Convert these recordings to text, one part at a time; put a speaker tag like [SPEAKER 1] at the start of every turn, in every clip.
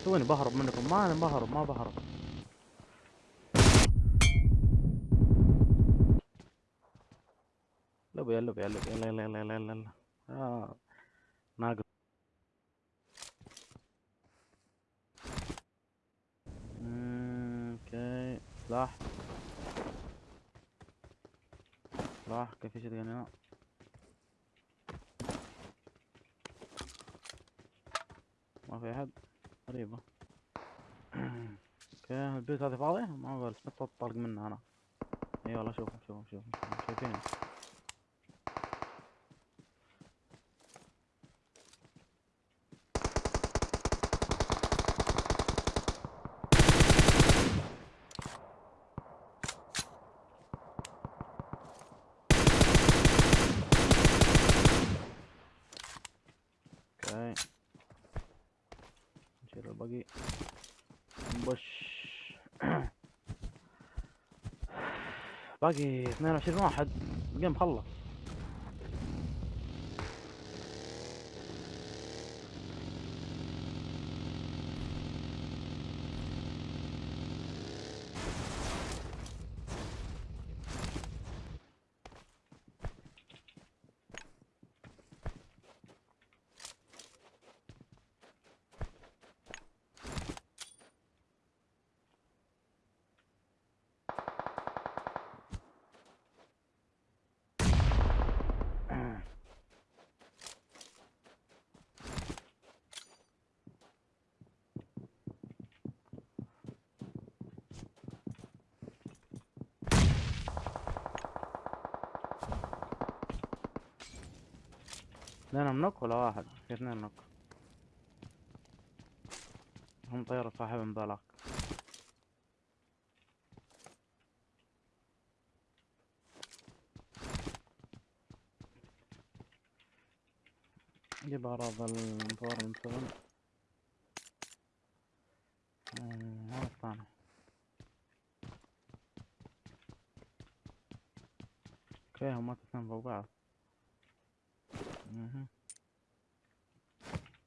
[SPEAKER 1] تحسوني بهرب منكم. ما أنا بهرب ما بهرب. لب يا لب يا لب يلا يلا يلا يلا يلا يلا آه. ناقص. أوكي. سلاح سلاح كيف يشد هنا ما في أحد. غريبة أوكي البيت هذه فاضية ما صوت طلق منها أنا. إي والله شوف شوف شوف شايفين أوكي الباقي نبش. باقي 22 واحد. الجيم خلص. اثنين منك ولا واحد؟ في اثنين منك هم طيارة صاحبهم ذاك جيب أغراض المطور من سبن هذا الثاني. أوكي هم اثنين فوق بعض.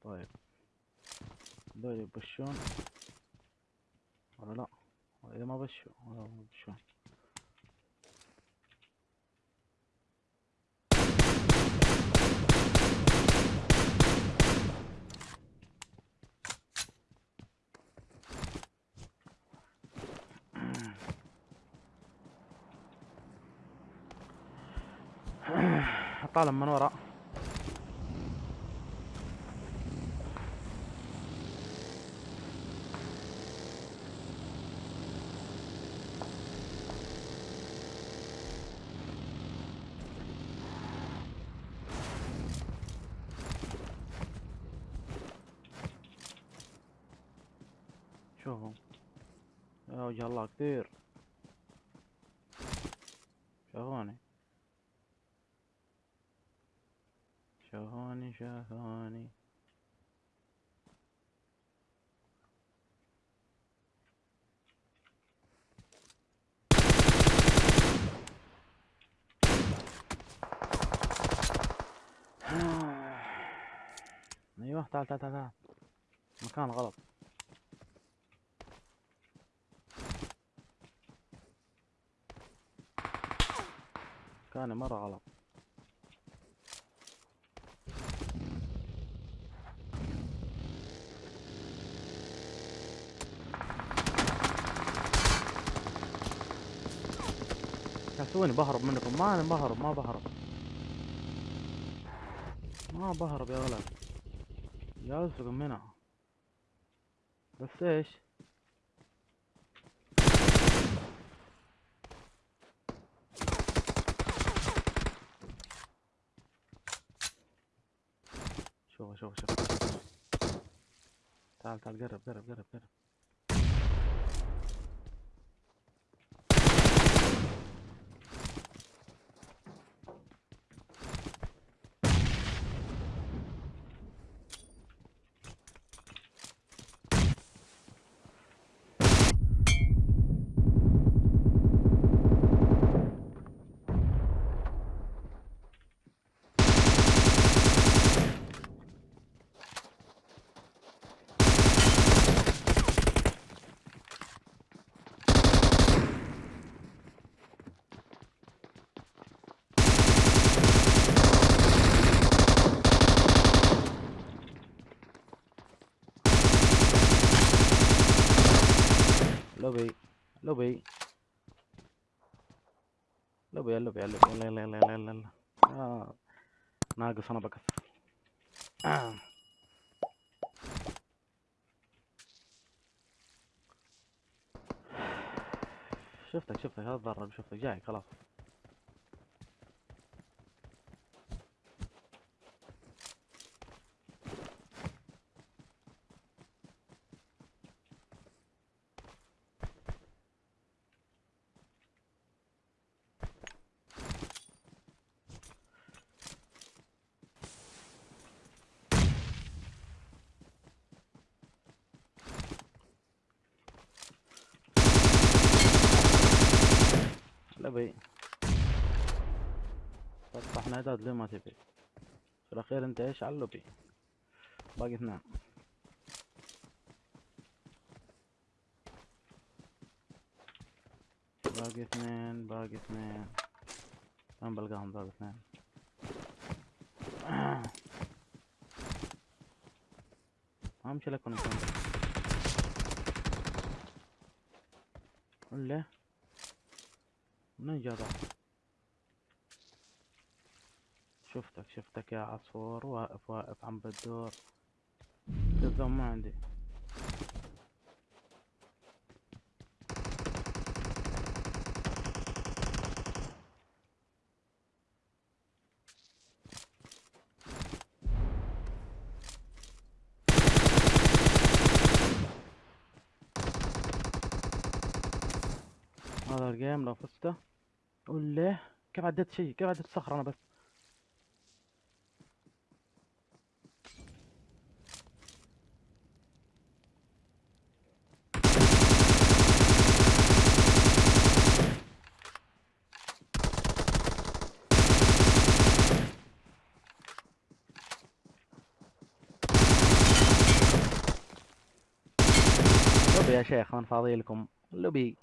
[SPEAKER 1] طيب دول يبشون ولا لا اذا ما بشوا ولا ما بشون طالع من ورا. يا وجه الله كثير. شافوني شافوني شافوني أيوه تعال تعال تعال تعال. مكان غلط. مكاني مرة غلط. تحسوني بهرب منكم. ما أنا بهرب ما بهرب. ما بهرب يا ولد. جالسكم هنا. بس إيش؟ شوف شوف. تعال تعال قرب قرب قرب قرب. لوبي لوبي اللوبي اللوبي يلا يلا يلا يلا يلا آه. ناقص أنا بكث آه. شفتك شفتك. هذا ضرب شفتك. جاي خلاص. لبي فتحنا اعداد ليه ما تبي في الأخير انت إيش على اللوبي باقي اثنين باقي اثنين باقي اثنين. وين بلقاهم باقي اثنين. أمشي لكم أنتم ولا جا ذا شفتك شفتك يا عصفور. واقف واقف عم تلزم ما عندي هذا الجيم لو فزته. قول له كيف عديت شيء؟ كيف عديت صخرة أنا بس؟ يا شيخ من فاضي لكم لوبي.